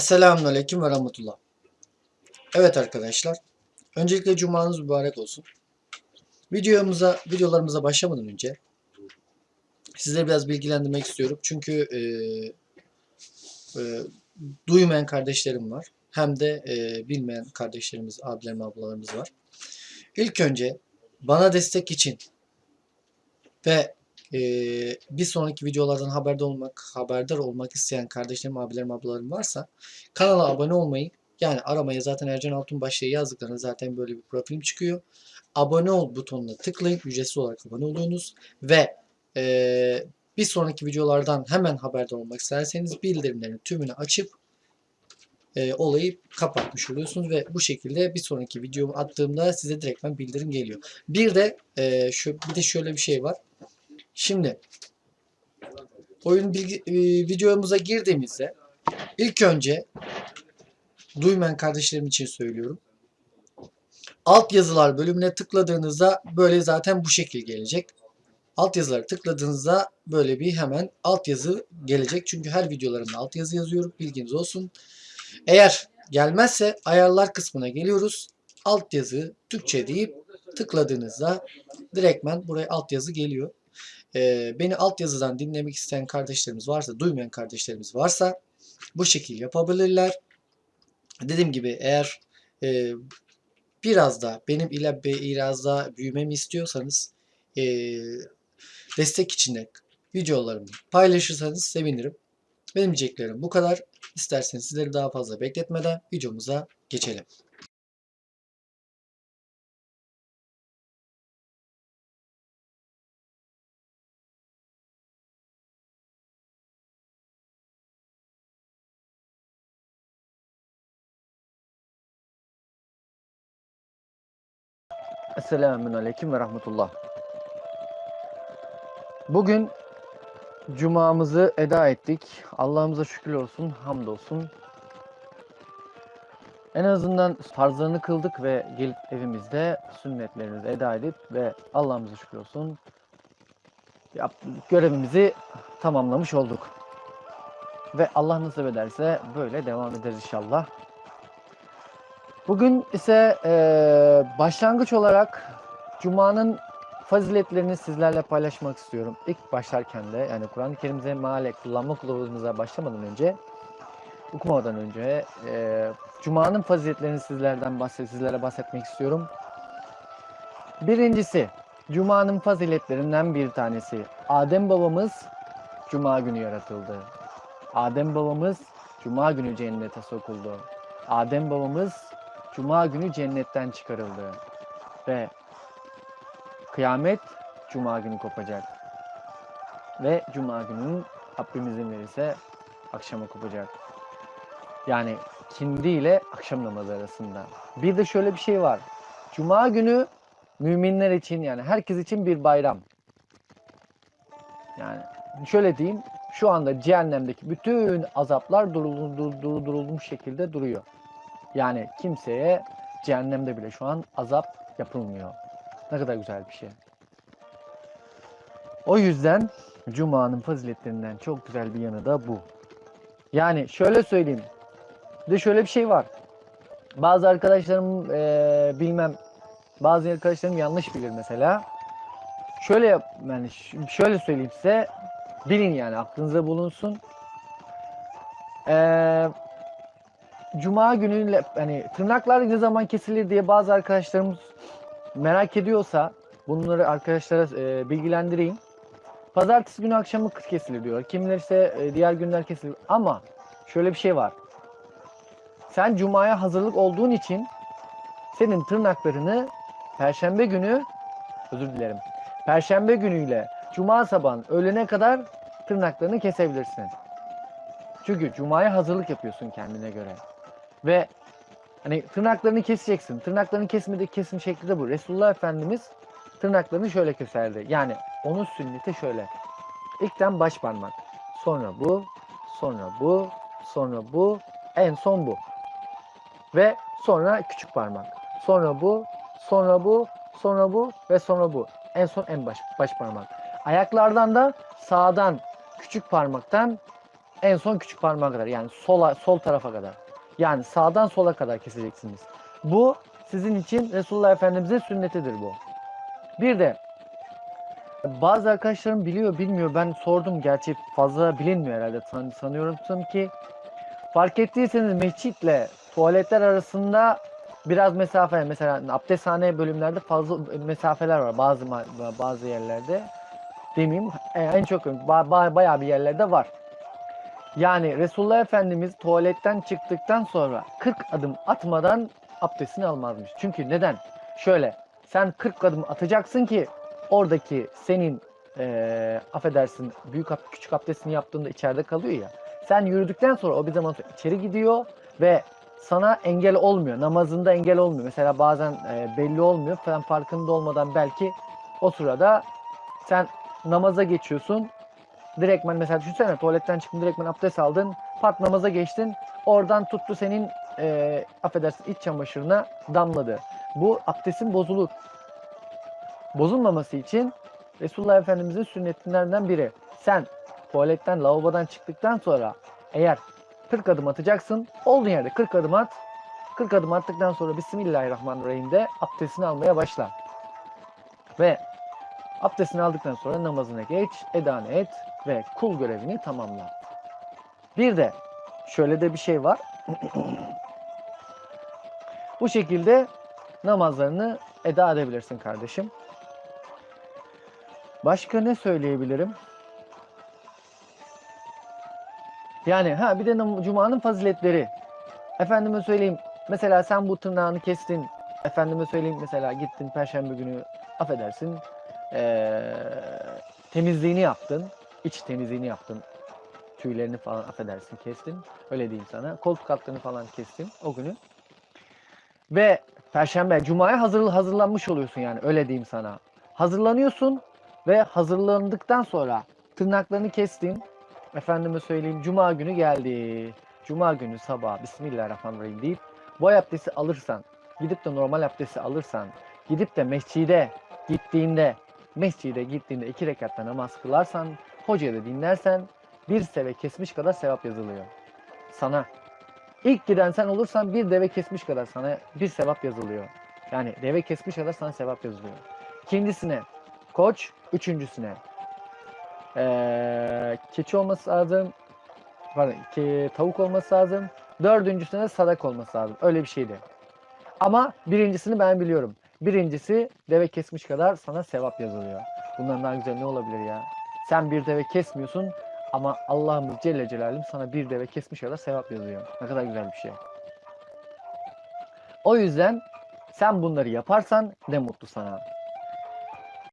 Selamünaleyküm ve rahmetullah. Evet arkadaşlar. Öncelikle cumanız mübarek olsun. Videomuza, videolarımıza başlamadan önce sizleri biraz bilgilendirmek istiyorum. Çünkü e, e, duymayan kardeşlerim var. Hem de e, bilmeyen kardeşlerimiz, abilerim, ablalarımız var. İlk önce bana destek için ve e, bir sonraki videolardan haberdar olmak, haberdar olmak isteyen kardeşlerim, abilerim, ablalarım varsa kanala abone olmayı yani aramaya zaten Ercan Altunbaş diye yazdıklarında zaten böyle bir profilim çıkıyor. Abone ol butonuna tıklayın. Ücretsiz olarak abone oluyorsunuz. Ve e, bir sonraki videolardan hemen haberdar olmak isterseniz bildirimlerin tümünü açıp e, olayı kapatmış oluyorsunuz ve bu şekilde bir sonraki videomu attığımda size direktmen bildirim geliyor. Bir de e, şu bir de şöyle bir şey var. Şimdi oyun bilgi, e, videomuza girdiğimizde ilk önce duymayan kardeşlerim için söylüyorum. Alt yazılar bölümüne tıkladığınızda böyle zaten bu şekil gelecek. Alt yazıları tıkladığınızda böyle bir hemen alt yazı gelecek. Çünkü her videolarımda alt yazı yazıyorum. Bilginiz olsun. Eğer gelmezse ayarlar kısmına geliyoruz. Alt yazı Türkçe deyip tıkladığınızda direktmen buraya alt yazı geliyor. Ee, beni alt yazıdan dinlemek isteyen kardeşlerimiz varsa, duymayan kardeşlerimiz varsa bu şekil yapabilirler. Dediğim gibi eğer e, biraz da benim ile biraz daha büyümemi istiyorsanız e, destek içinde videolarımı paylaşırsanız sevinirim. Benim diyeceklerim bu kadar. İsterseniz sizleri daha fazla bekletmeden videomuza geçelim. Esselamun Aleyküm ve Rahmetullah. Bugün Cuma'mızı eda ettik. Allah'ımıza şükür olsun, hamdolsun. En azından farzlarını kıldık ve gelip evimizde sünnetlerimizi eda edip ve Allah'ımıza şükür olsun görevimizi tamamlamış olduk. Ve Allah nasip ederse böyle devam ederiz inşallah. Bugün ise e, başlangıç olarak Cuma'nın faziletlerini sizlerle paylaşmak istiyorum. İlk başlarken de yani Kur'an-ı Kerim'de meale kullanma kılavuzumuza başlamadan önce okumadan önce e, Cuma'nın faziletlerini sizlerden bahset, sizlere bahsetmek istiyorum. Birincisi Cuma'nın faziletlerinden bir tanesi. Adem babamız Cuma günü yaratıldı. Adem babamız Cuma günü cennete sokuldu. Adem babamız Cuma günü cennetten çıkarıldı. Ve kıyamet Cuma günü kopacak. Ve Cuma günün Rabbimizin verirse akşama kopacak. Yani kindi ile akşam namazı arasında. Bir de şöyle bir şey var. Cuma günü müminler için yani herkes için bir bayram. Yani şöyle diyeyim. Şu anda cehennemdeki bütün azaplar durulmuş, durulmuş şekilde duruyor. Yani kimseye cehennemde bile şu an azap yapılmıyor. Ne kadar güzel bir şey. O yüzden Cuma'nın faziletlerinden çok güzel bir yanı da bu. Yani şöyle söyleyeyim. Bir de şöyle bir şey var. Bazı arkadaşlarım ee, bilmem bazı arkadaşlarım yanlış bilir mesela. Şöyle yap, yani şöyle söyleyeyim size. Bilin yani aklınıza bulunsun. Eee Cuma günü hani tırnaklar ne zaman kesilir diye bazı arkadaşlarımız merak ediyorsa bunları arkadaşlara e, bilgilendireyim. Pazartesi günü akşamı kesilir diyor. Kimiler ise e, diğer günler kesilir. Ama şöyle bir şey var. Sen Cuma'ya hazırlık olduğun için senin tırnaklarını Perşembe günü özür dilerim. Perşembe günüyle Cuma sabahın öğlene kadar tırnaklarını kesebilirsin. Çünkü Cuma'ya hazırlık yapıyorsun kendine göre. Ve hani tırnaklarını keseceksin. Tırnaklarını kesmedi kesim şekli de bu. Resulullah Efendimiz tırnaklarını şöyle keserdi. Yani onun sünneti şöyle. İlkten baş parmak. Sonra bu, sonra bu, sonra bu, en son bu. Ve sonra küçük parmak. Sonra bu, sonra bu, sonra bu ve sonra bu. En son en baş, baş parmak. Ayaklardan da sağdan küçük parmaktan En son küçük parmağa kadar yani sola sol tarafa kadar. Yani sağdan sola kadar keseceksiniz. Bu sizin için Resulullah Efendimizin sünnetidir bu. Bir de bazı arkadaşlarım biliyor bilmiyor ben sordum gerçi fazla bilinmiyor herhalde San- sanıyorum ki fark ettiyseniz mescitle tuvaletler arasında biraz mesafe mesela abdesthane bölümlerde fazla mesafeler var bazı bazı yerlerde demeyeyim e, en çok ba- ba- bayağı bir yerlerde var. Yani Resulullah Efendimiz tuvaletten çıktıktan sonra 40 adım atmadan abdestini almazmış. Çünkü neden? Şöyle sen 40 adım atacaksın ki oradaki senin eee affedersin büyük küçük abdestini yaptığında içeride kalıyor ya. Sen yürüdükten sonra o bir zaman sonra içeri gidiyor ve sana engel olmuyor. Namazında engel olmuyor. Mesela bazen e, belli olmuyor. Sen farkında olmadan belki o sırada sen namaza geçiyorsun. Direktmen mesela düşünsene tuvaletten çıktın direktmen abdest aldın. Pat namaza geçtin. Oradan tuttu senin e, affedersin iç çamaşırına damladı. Bu abdestin bozulur. Bozulmaması için Resulullah Efendimizin sünnetlerinden biri. Sen tuvaletten, lavabodan çıktıktan sonra eğer 40 adım atacaksın. Olduğun yerde 40 adım at. 40 adım attıktan sonra Bismillahirrahmanirrahim de abdestini almaya başla. Ve abdestini aldıktan sonra namazına geç, edanı et ve kul görevini tamamla. Bir de şöyle de bir şey var. Bu şekilde namazlarını eda edebilirsin kardeşim. Başka ne söyleyebilirim? Yani ha bir de Cuma'nın faziletleri. Efendime söyleyeyim mesela sen bu tırnağını kestin. Efendime söyleyeyim mesela gittin Perşembe günü affedersin eee, temizliğini yaptın. iç temizliğini yaptın. Tüylerini falan affedersin kestin. Öyle diyeyim sana. Koltuk altlarını falan kestin o günü. Ve Perşembe, Cuma'ya hazır, hazırlanmış oluyorsun yani öyle diyeyim sana. Hazırlanıyorsun ve hazırlandıktan sonra tırnaklarını kestin. Efendime söyleyeyim Cuma günü geldi. Cuma günü sabah Bismillahirrahmanirrahim deyip bu abdesti alırsan, gidip de normal abdesti alırsan, gidip de mescide gittiğinde, mescide gittiğinde iki rekatta namaz kılarsan, hocayı da dinlersen bir seve kesmiş kadar sevap yazılıyor. Sana. İlk giden sen olursan bir deve kesmiş kadar sana bir sevap yazılıyor. Yani deve kesmiş kadar sana sevap yazılıyor. İkincisine koç, üçüncüsüne ee, keçi olması lazım. Pardon, ki, tavuk olması lazım. Dördüncüsüne sadak olması lazım. Öyle bir şeydi. Ama birincisini ben biliyorum. Birincisi deve kesmiş kadar sana sevap yazılıyor. Bundan daha güzel ne olabilir ya? Sen bir deve kesmiyorsun ama Allah'ımız Celle Celaluhu sana bir deve kesmiş kadar sevap yazıyor. Ne kadar güzel bir şey. O yüzden sen bunları yaparsan ne mutlu sana.